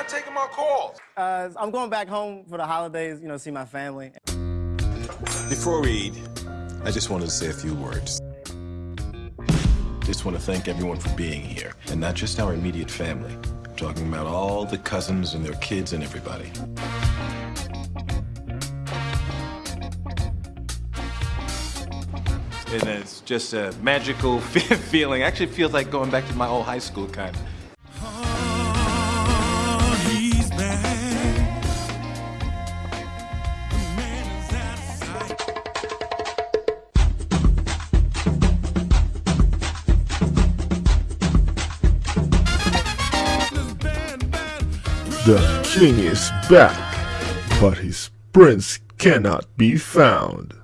not taking my calls? Uh, I'm going back home for the holidays, you know, see my family. Before we eat, I just wanted to say a few words. Just want to thank everyone for being here, and not just our immediate family. I'm talking about all the cousins and their kids and everybody. And it's just a magical feeling. Actually, feels like going back to my old high school kind of. The king is back, but his prince cannot be found.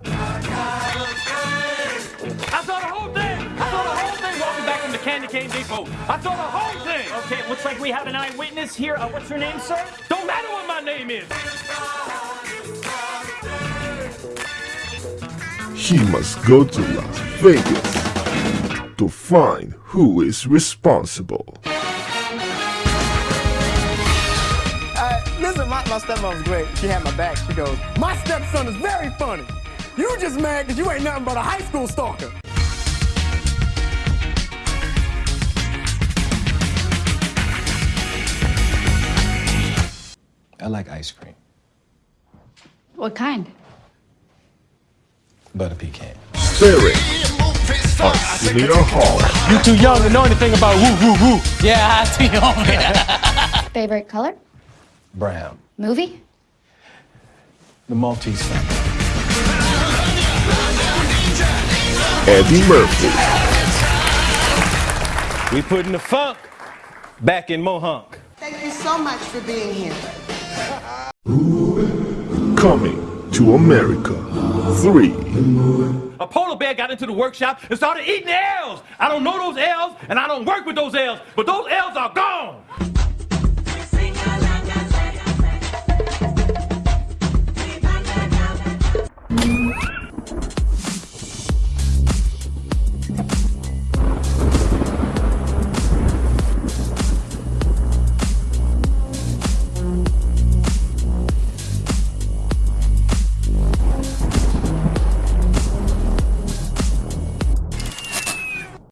Candy Cane Depot. I saw the whole thing! Okay, looks like we have an eyewitness here. Uh, what's your name, sir? Don't matter what my name is! He must go to Las Vegas to find who is responsible. Uh, listen, my, my stepmom's great. She had my back. She goes, My stepson is very funny. You just mad because you ain't nothing but a high school stalker. I like ice cream. What kind? Butter pecan. Starring Arsenio Hall, You too young to know anything about woo woo woo. Yeah, too young. Favorite color? Brown. Movie? The Maltese family. Eddie Murphy, We putting the funk back in Mohonk. Thank you so much for being here. Coming to America 3. A polar bear got into the workshop and started eating L's. I don't know those L's and I don't work with those L's, but those L's are gone.